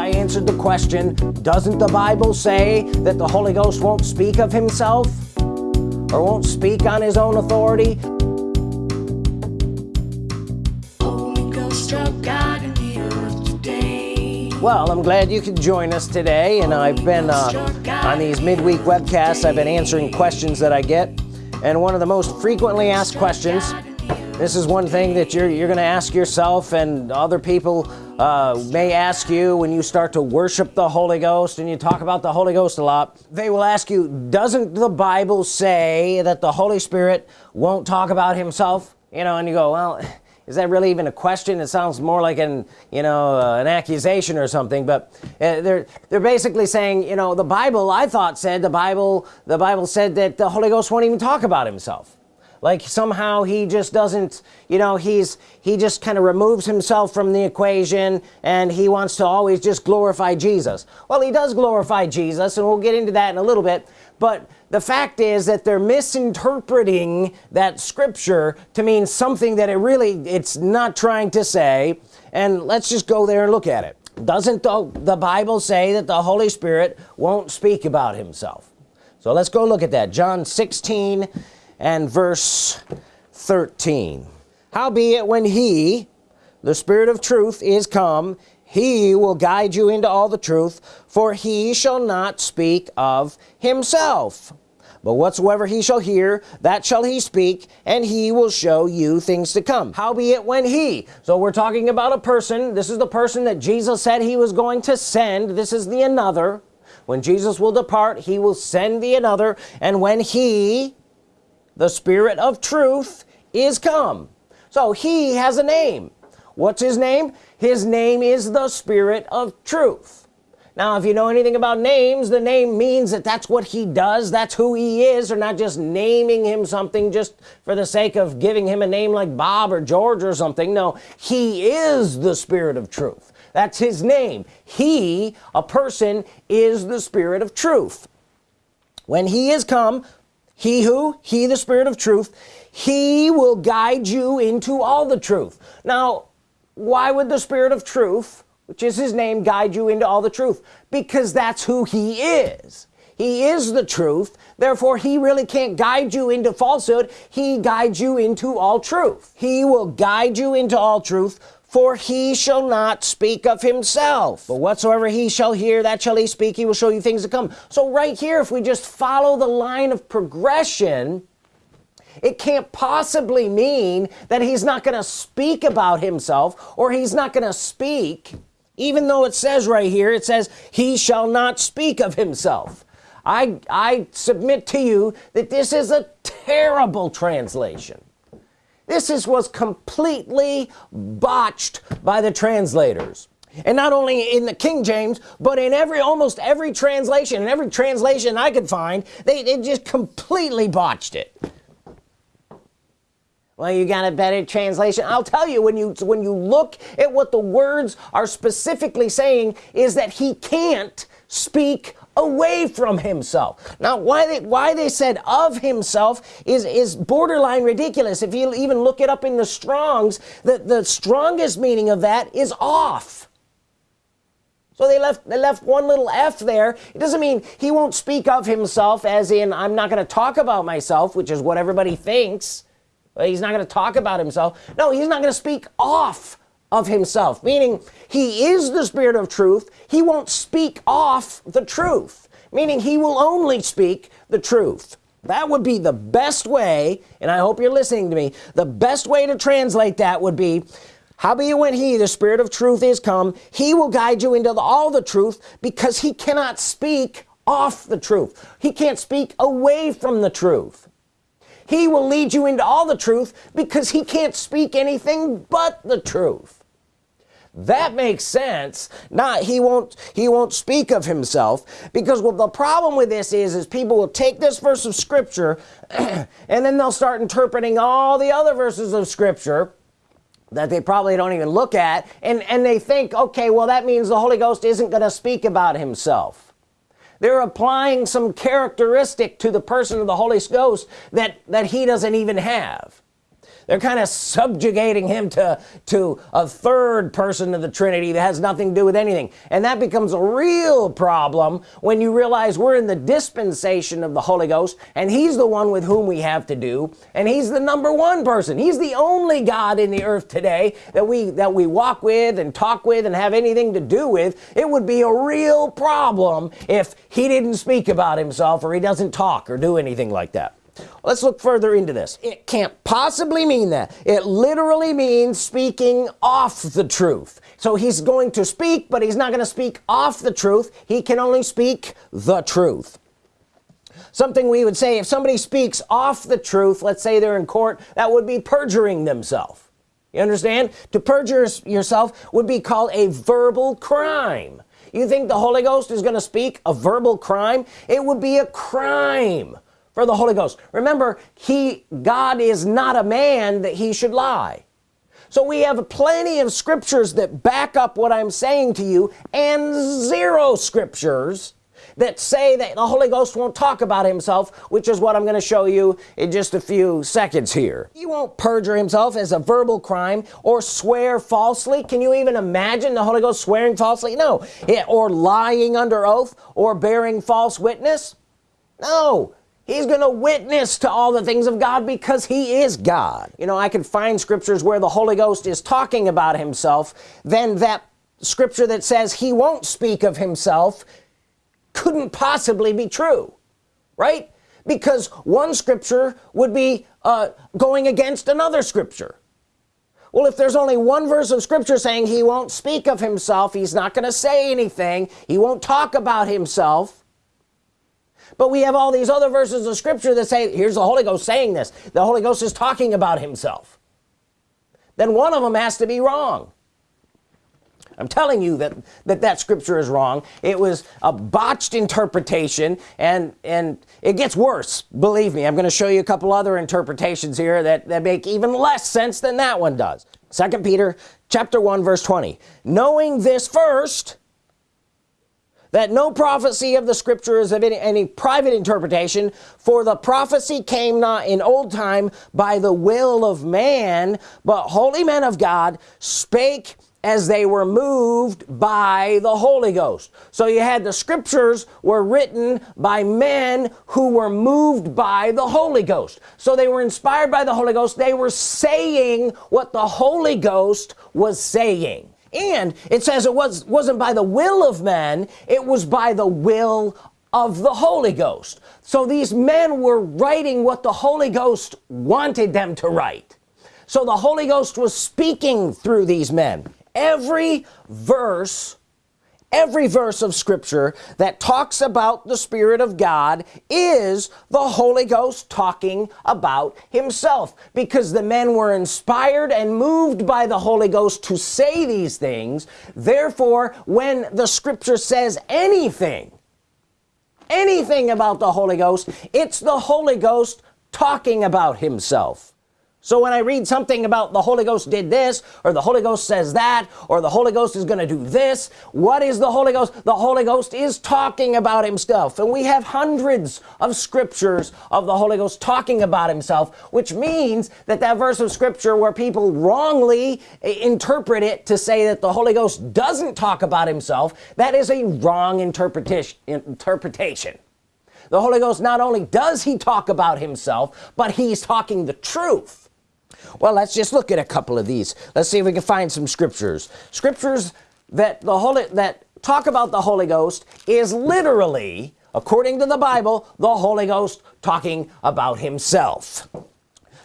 I answered the question doesn't the Bible say that the Holy Ghost won't speak of himself or won't speak on his own authority? Well I'm glad you could join us today and I've been uh, on these midweek webcasts I've been answering questions that I get and one of the most frequently asked questions this is one thing that you're you're gonna ask yourself and other people uh, may ask you when you start to worship the Holy Ghost and you talk about the Holy Ghost a lot. They will ask you doesn't the Bible say that the Holy Spirit won't talk about himself? You know and you go well is that really even a question? It sounds more like an you know uh, an accusation or something but uh, they're they're basically saying you know the Bible I thought said the Bible the Bible said that the Holy Ghost won't even talk about himself like somehow he just doesn't you know he's he just kind of removes himself from the equation and he wants to always just glorify Jesus. Well he does glorify Jesus and we'll get into that in a little bit but the fact is that they're misinterpreting that scripture to mean something that it really it's not trying to say and let's just go there and look at it. Doesn't the, the Bible say that the Holy Spirit won't speak about himself? So let's go look at that. John 16 and verse 13 howbeit when he the Spirit of truth is come he will guide you into all the truth for he shall not speak of himself. But whatsoever he shall hear that shall he speak and he will show you things to come. Howbeit when he? So we're talking about a person. This is the person that Jesus said he was going to send. This is the another. When Jesus will depart he will send the another. And when he the Spirit of truth is come. So he has a name. What's his name? His name is the Spirit of truth. Now if you know anything about names the name means that that's what he does that's who he is. Or not just naming him something just for the sake of giving him a name like Bob or George or something. No he is the Spirit of truth. That's his name. He a person is the Spirit of truth. When he is come he who he the Spirit of truth he will guide you into all the truth. Now why would the Spirit of truth which is his name guide you into all the truth? Because that's who he is. He is the truth. Therefore he really can't guide you into falsehood. He guides you into all truth. He will guide you into all truth for he shall not speak of himself. But whatsoever he shall hear that shall he speak. He will show you things to come. So right here if we just follow the line of progression it can't possibly mean that he's not gonna speak about himself or he's not gonna speak even though it says right here it says he shall not speak of himself. I I submit to you that this is a terrible translation this is was completely botched by the translators. And not only in the King James but in every almost every translation and every translation I could find they, they just completely botched it. Well you got a better translation. I'll tell you when you when you look at what the words are specifically saying is that he can't speak away from himself. Now why they why they said of himself is is borderline ridiculous. If you even look it up in the Strongs that the strongest meaning of that is off. So they left they left one little F there. It doesn't mean he won't speak of himself as in I'm not gonna talk about myself which is what everybody thinks. He's not going to talk about himself. No he's not going to speak off of himself meaning he is the spirit of truth. He won't speak off the truth meaning he will only speak the truth. That would be the best way and I hope you're listening to me the best way to translate that would be howbeit when he the spirit of truth is come he will guide you into the, all the truth because he cannot speak off the truth. He can't speak away from the truth. He will lead you into all the truth because he can't speak anything but the truth that makes sense. Not he won't he won't speak of himself. Because well, the problem with this is is people will take this verse of scripture and then they'll start interpreting all the other verses of scripture that they probably don't even look at and and they think okay well that means the Holy Ghost isn't gonna speak about himself. They're applying some characteristic to the person of the Holy Ghost that that he doesn't even have they're kind of subjugating him to to a third person of the Trinity that has nothing to do with anything. And that becomes a real problem when you realize we're in the dispensation of the Holy Ghost and he's the one with whom we have to do and he's the number one person. He's the only God in the earth today that we that we walk with and talk with and have anything to do with. It would be a real problem if he didn't speak about himself or he doesn't talk or do anything like that let's look further into this. It can't possibly mean that. It literally means speaking off the truth. So he's going to speak but he's not going to speak off the truth. He can only speak the truth. Something we would say if somebody speaks off the truth let's say they're in court that would be perjuring themselves. You understand? To perjure yourself would be called a verbal crime. You think the Holy Ghost is gonna speak a verbal crime? It would be a crime for the Holy Ghost. Remember he God is not a man that he should lie. So we have plenty of scriptures that back up what I'm saying to you and zero scriptures that say that the Holy Ghost won't talk about himself which is what I'm going to show you in just a few seconds here. He won't perjure himself as a verbal crime or swear falsely. Can you even imagine the Holy Ghost swearing falsely? No. Or lying under oath or bearing false witness? No he's gonna witness to all the things of God because he is God. You know I can find scriptures where the Holy Ghost is talking about himself then that scripture that says he won't speak of himself couldn't possibly be true right? Because one scripture would be uh, going against another scripture. Well if there's only one verse of scripture saying he won't speak of himself he's not gonna say anything. He won't talk about himself but we have all these other verses of scripture that say here's the Holy Ghost saying this. The Holy Ghost is talking about himself. Then one of them has to be wrong. I'm telling you that that that scripture is wrong. It was a botched interpretation and and it gets worse. Believe me I'm gonna show you a couple other interpretations here that that make even less sense than that one does. Second Peter chapter 1 verse 20 knowing this first that no prophecy of the scripture is of any, any private interpretation for the prophecy came not in old time by the will of man but holy men of God spake as they were moved by the Holy Ghost. So you had the scriptures were written by men who were moved by the Holy Ghost. So they were inspired by the Holy Ghost. They were saying what the Holy Ghost was saying and it says it was wasn't by the will of man it was by the will of the Holy Ghost. So these men were writing what the Holy Ghost wanted them to write. So the Holy Ghost was speaking through these men. Every verse every verse of Scripture that talks about the Spirit of God is the Holy Ghost talking about himself. Because the men were inspired and moved by the Holy Ghost to say these things. Therefore when the scripture says anything anything about the Holy Ghost it's the Holy Ghost talking about himself so when I read something about the Holy Ghost did this or the Holy Ghost says that or the Holy Ghost is gonna do this what is the Holy Ghost? The Holy Ghost is talking about himself. And we have hundreds of scriptures of the Holy Ghost talking about himself which means that that verse of scripture where people wrongly eh, interpret it to say that the Holy Ghost doesn't talk about himself that is a wrong interpretation interpretation. The Holy Ghost not only does he talk about himself but he's talking the truth well let's just look at a couple of these. Let's see if we can find some scriptures. Scriptures that the Holy that talk about the Holy Ghost is literally according to the Bible the Holy Ghost talking about himself.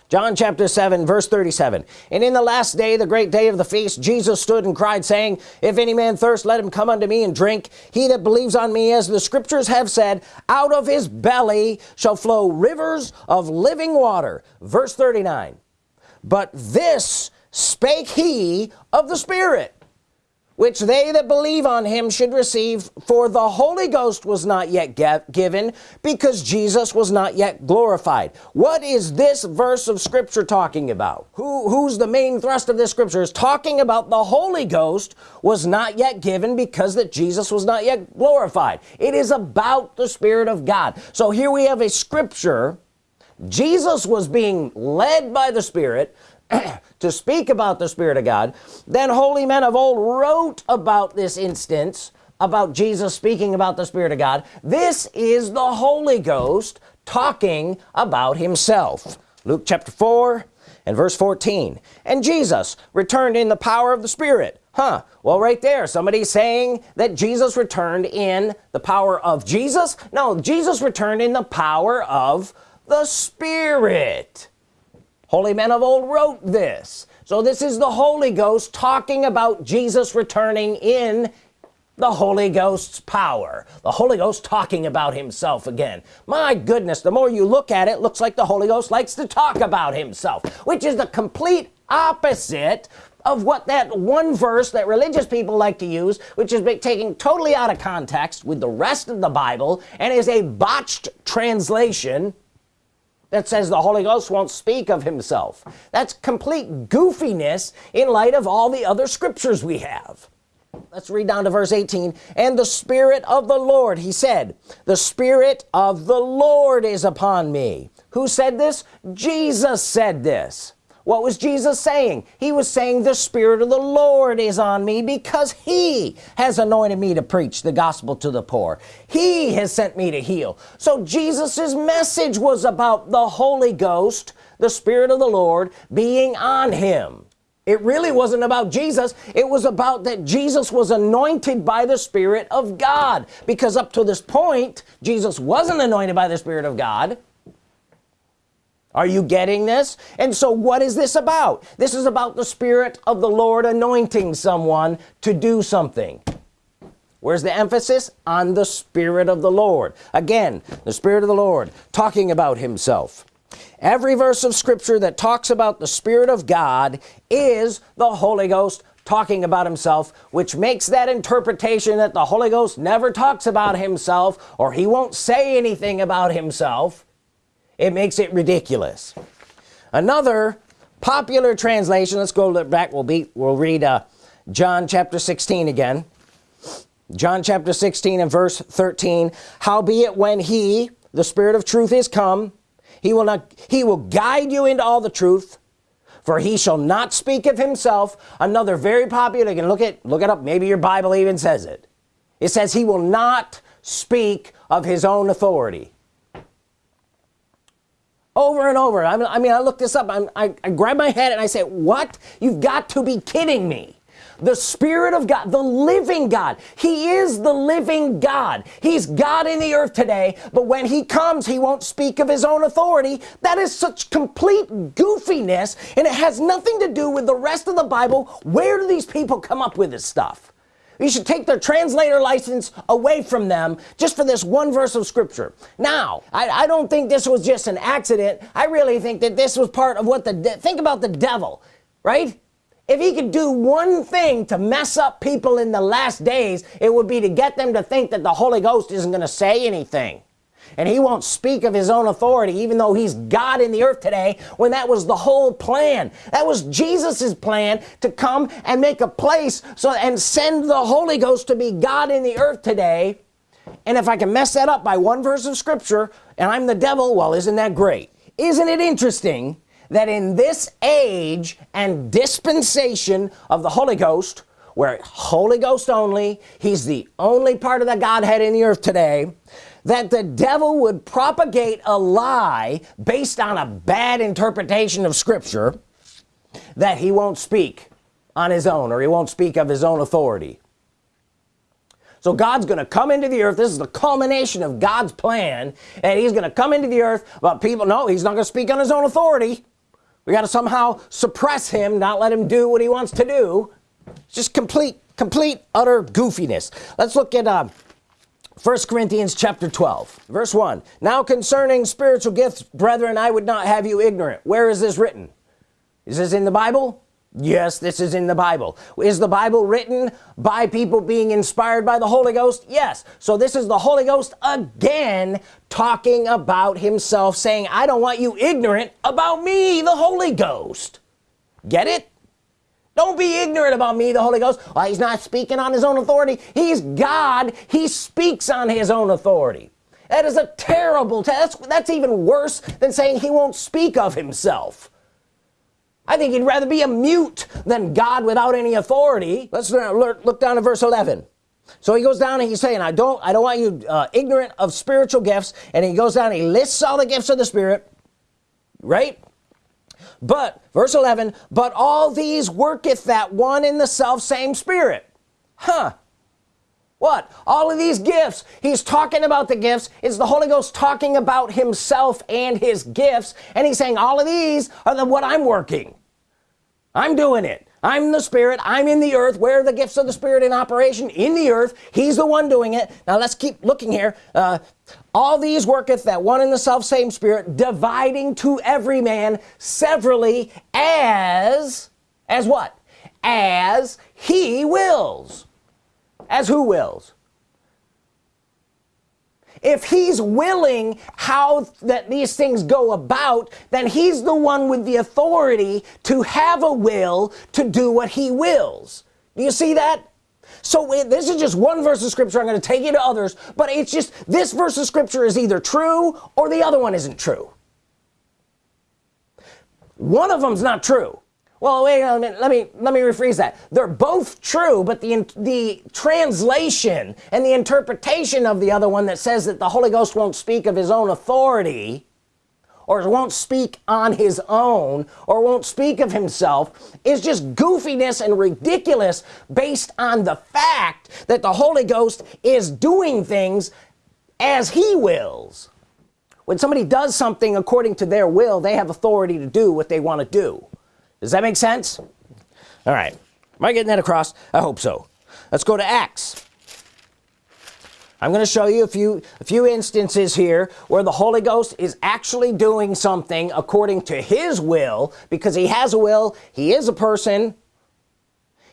John chapter 7 verse 37 and in the last day the great day of the feast Jesus stood and cried saying if any man thirst let him come unto me and drink. He that believes on me as the scriptures have said out of his belly shall flow rivers of living water. Verse 39 but this spake he of the Spirit which they that believe on him should receive for the Holy Ghost was not yet given because Jesus was not yet glorified. What is this verse of Scripture talking about? Who who's the main thrust of this scripture? Is talking about the Holy Ghost was not yet given because that Jesus was not yet glorified. It is about the Spirit of God. So here we have a scripture Jesus was being led by the Spirit to speak about the Spirit of God. Then holy men of old wrote about this instance about Jesus speaking about the Spirit of God. This is the Holy Ghost talking about himself. Luke chapter 4 and verse 14 and Jesus returned in the power of the Spirit. Huh. Well right there somebody's saying that Jesus returned in the power of Jesus? No Jesus returned in the power of the Spirit. Holy men of old wrote this. So this is the Holy Ghost talking about Jesus returning in the Holy Ghost's power. The Holy Ghost talking about himself again. My goodness the more you look at it looks like the Holy Ghost likes to talk about himself which is the complete opposite of what that one verse that religious people like to use which is taken totally out of context with the rest of the Bible and is a botched translation that says the Holy Ghost won't speak of himself. That's complete goofiness in light of all the other scriptures we have. Let's read down to verse 18 and the Spirit of the Lord he said the Spirit of the Lord is upon me. Who said this? Jesus said this what was Jesus saying? He was saying the Spirit of the Lord is on me because he has anointed me to preach the gospel to the poor. He has sent me to heal. So Jesus's message was about the Holy Ghost the Spirit of the Lord being on him. It really wasn't about Jesus. It was about that Jesus was anointed by the Spirit of God. Because up to this point Jesus wasn't anointed by the Spirit of God are you getting this? And so what is this about? This is about the Spirit of the Lord anointing someone to do something. Where's the emphasis? On the Spirit of the Lord. Again the Spirit of the Lord talking about himself. Every verse of Scripture that talks about the Spirit of God is the Holy Ghost talking about himself which makes that interpretation that the Holy Ghost never talks about himself or he won't say anything about himself it makes it ridiculous. Another popular translation let's go back. We'll be we'll read uh, John chapter 16 again. John chapter 16 and verse 13 howbeit when he the spirit of truth is come he will not he will guide you into all the truth for he shall not speak of himself. Another very popular you can look at look it up. Maybe your Bible even says it. It says he will not speak of his own authority over and over. I mean I, mean, I looked this up. I'm, I, I grab my head and I say what? You've got to be kidding me. The Spirit of God the living God. He is the living God. He's God in the earth today but when he comes he won't speak of his own authority. That is such complete goofiness and it has nothing to do with the rest of the Bible. Where do these people come up with this stuff you should take their translator license away from them just for this one verse of scripture. Now I, I don't think this was just an accident. I really think that this was part of what the think about the devil right? If he could do one thing to mess up people in the last days it would be to get them to think that the Holy Ghost isn't gonna say anything and he won't speak of his own authority even though he's God in the earth today when that was the whole plan. That was Jesus's plan to come and make a place so and send the Holy Ghost to be God in the earth today. And if I can mess that up by one verse of Scripture and I'm the devil well isn't that great? Isn't it interesting that in this age and dispensation of the Holy Ghost where Holy Ghost only he's the only part of the Godhead in the earth today that the devil would propagate a lie based on a bad interpretation of Scripture that he won't speak on his own or he won't speak of his own authority. So God's gonna come into the earth. This is the culmination of God's plan and he's gonna come into the earth but people know he's not gonna speak on his own authority. We got to somehow suppress him not let him do what he wants to do. It's just complete complete utter goofiness. Let's look at uh, First Corinthians chapter 12 verse 1 now concerning spiritual gifts brethren I would not have you ignorant. Where is this written? Is this in the Bible? Yes this is in the Bible. Is the Bible written by people being inspired by the Holy Ghost? Yes. So this is the Holy Ghost again talking about himself saying I don't want you ignorant about me the Holy Ghost. Get it don't be ignorant about me the Holy Ghost. Well, he's not speaking on his own authority. He's God. He speaks on his own authority. That is a terrible that's that's even worse than saying he won't speak of himself. I think he'd rather be a mute than God without any authority. Let's look down to verse 11 so he goes down and he's saying I don't I don't want you uh, ignorant of spiritual gifts. And he goes down he lists all the gifts of the Spirit right but verse 11 but all these worketh that one in the self same Spirit. Huh. What? All of these gifts he's talking about the gifts. Is the Holy Ghost talking about himself and his gifts. And he's saying all of these are the what I'm working. I'm doing it I'm the Spirit I'm in the earth where are the gifts of the Spirit in operation in the earth He's the one doing it. Now let's keep looking here. Uh, all these worketh that one in the self same Spirit dividing to every man severally as as what? As he wills. As who wills if he's willing how that these things go about then he's the one with the authority to have a will to do what he wills. Do you see that? So this is just one verse of scripture. I'm going to take you to others but it's just this verse of scripture is either true or the other one isn't true. One of them's not true well wait a minute let me let me rephrase that. They're both true but the the translation and the interpretation of the other one that says that the Holy Ghost won't speak of his own authority or won't speak on his own or won't speak of himself is just goofiness and ridiculous based on the fact that the Holy Ghost is doing things as he wills. When somebody does something according to their will they have authority to do what they want to do does that make sense? All right. Am I getting that across? I hope so. Let's go to Acts I'm going to show you a few a few instances here where the Holy Ghost is actually doing something according to his will because he has a will he is a person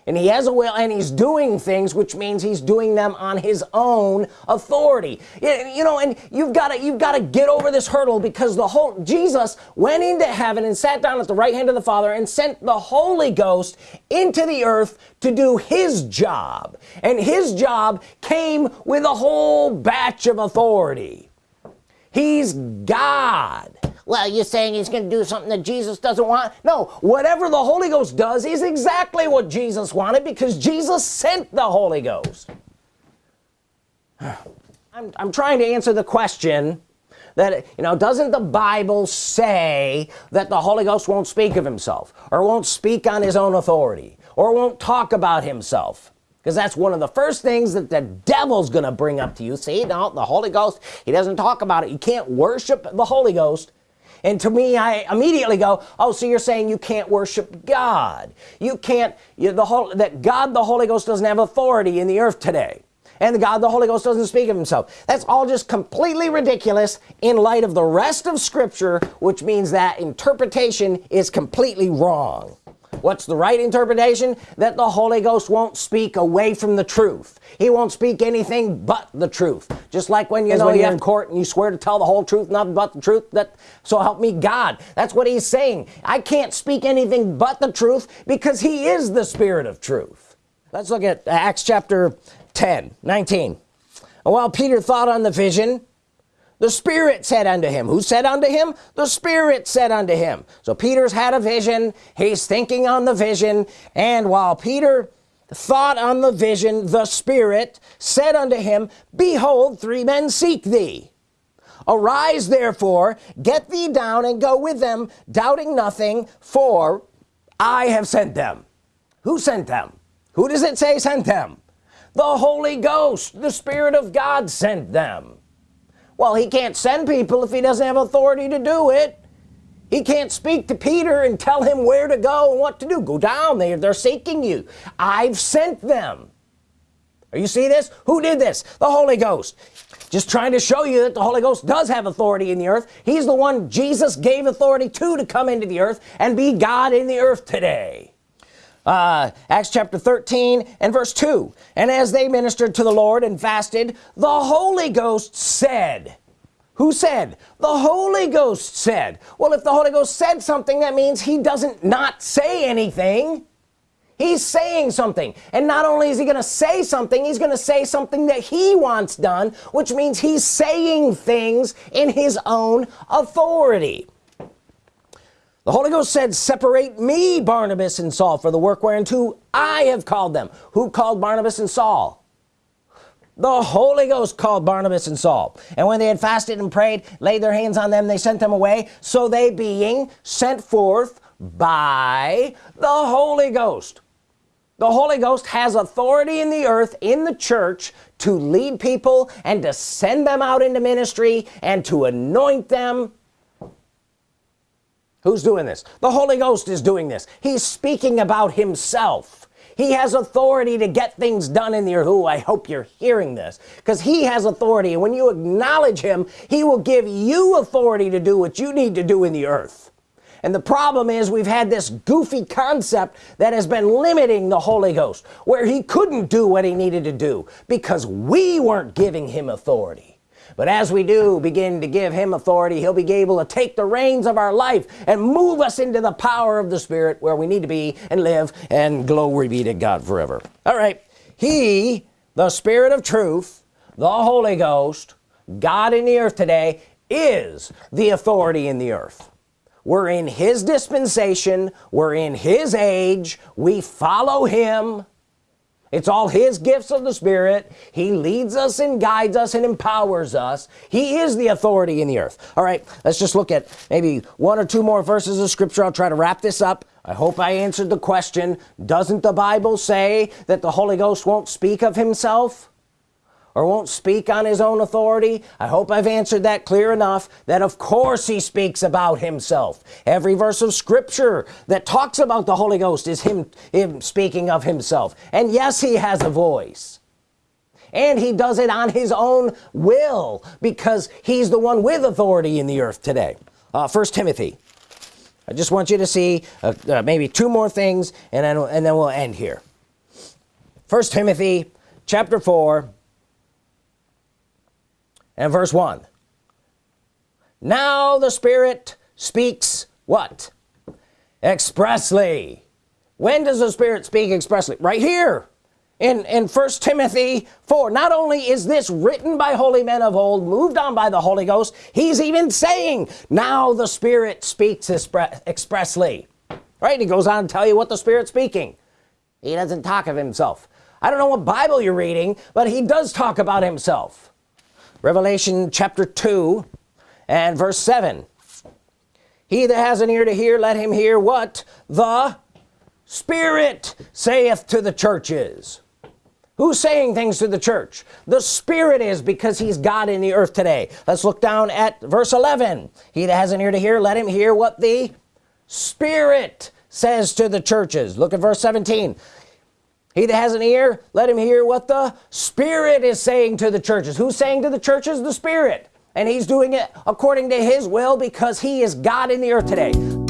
and he has a will and he's doing things which means he's doing them on his own authority. You know and you've got to you've got to get over this hurdle because the whole Jesus went into heaven and sat down at the right hand of the Father and sent the Holy Ghost into the earth to do his job. And his job came with a whole batch of authority. He's God well you're saying he's gonna do something that Jesus doesn't want? No whatever the Holy Ghost does is exactly what Jesus wanted because Jesus sent the Holy Ghost. I'm, I'm trying to answer the question that you know doesn't the Bible say that the Holy Ghost won't speak of himself or won't speak on his own authority or won't talk about himself? Because that's one of the first things that the devil's gonna bring up to you. See now the Holy Ghost he doesn't talk about it. You can't worship the Holy Ghost and to me I immediately go oh so you're saying you can't worship God? You can't you, the whole that God the Holy Ghost doesn't have authority in the earth today. And God the Holy Ghost doesn't speak of himself. That's all just completely ridiculous in light of the rest of Scripture which means that interpretation is completely wrong what's the right interpretation? That the Holy Ghost won't speak away from the truth. He won't speak anything but the truth. Just like when you know when you're in court and you swear to tell the whole truth nothing but the truth that so help me God. That's what he's saying. I can't speak anything but the truth because he is the spirit of truth. Let's look at Acts chapter 10 19 while Peter thought on the vision the Spirit said unto him. Who said unto him? The Spirit said unto him. So Peter's had a vision. He's thinking on the vision. And while Peter thought on the vision the Spirit said unto him behold three men seek thee. Arise therefore get thee down and go with them doubting nothing for I have sent them. Who sent them? Who does it say sent them? The Holy Ghost the Spirit of God sent them well he can't send people if he doesn't have authority to do it. He can't speak to Peter and tell him where to go and what to do. Go down there. They're seeking you. I've sent them. Are you see this? Who did this? The Holy Ghost. Just trying to show you that the Holy Ghost does have authority in the earth. He's the one Jesus gave authority to to come into the earth and be God in the earth today uh, Acts chapter 13 and verse 2 and as they ministered to the Lord and fasted the Holy Ghost said who said? The Holy Ghost said. Well if the Holy Ghost said something that means he doesn't not say anything. He's saying something. And not only is he gonna say something he's gonna say something that he wants done which means he's saying things in his own authority the Holy Ghost said separate me Barnabas and Saul for the work whereunto I have called them. Who called Barnabas and Saul? The Holy Ghost called Barnabas and Saul. And when they had fasted and prayed laid their hands on them they sent them away. So they being sent forth by the Holy Ghost. The Holy Ghost has authority in the earth in the church to lead people and to send them out into ministry and to anoint them who's doing this? The Holy Ghost is doing this. He's speaking about himself. He has authority to get things done in the earth Who I hope you're hearing this. Because he has authority and when you acknowledge him he will give you authority to do what you need to do in the earth. And the problem is we've had this goofy concept that has been limiting the Holy Ghost where he couldn't do what he needed to do because we weren't giving him authority but as we do begin to give him authority he'll be able to take the reins of our life and move us into the power of the Spirit where we need to be and live. And glory be to God forever. All right. He the Spirit of truth the Holy Ghost God in the earth today is the authority in the earth. We're in his dispensation. We're in his age. We follow him it's all his gifts of the Spirit. He leads us and guides us and empowers us. He is the authority in the earth. All right let's just look at maybe one or two more verses of Scripture. I'll try to wrap this up. I hope I answered the question. Doesn't the Bible say that the Holy Ghost won't speak of himself or won't speak on his own authority? I hope I've answered that clear enough that of course he speaks about himself. Every verse of Scripture that talks about the Holy Ghost is him him speaking of himself. And yes he has a voice. And he does it on his own will because he's the one with authority in the earth today. Uh, first Timothy. I just want you to see uh, uh, maybe two more things and then and then we'll end here. First Timothy chapter 4 and verse 1 now the Spirit speaks what? Expressly. When does the Spirit speak expressly? Right here. In in first Timothy 4 not only is this written by holy men of old moved on by the Holy Ghost he's even saying now the Spirit speaks expressly. Right? He goes on to tell you what the Spirit's speaking. He doesn't talk of himself. I don't know what Bible you're reading but he does talk about himself Revelation chapter 2 and verse 7 he that has an ear to hear let him hear what the Spirit saith to the churches. Who's saying things to the church? The Spirit is because he's God in the earth today. Let's look down at verse 11 he that has an ear to hear let him hear what the Spirit says to the churches. Look at verse 17 he that has an ear let him hear what the Spirit is saying to the churches. Who's saying to the churches? The Spirit. And he's doing it according to his will because he is God in the earth today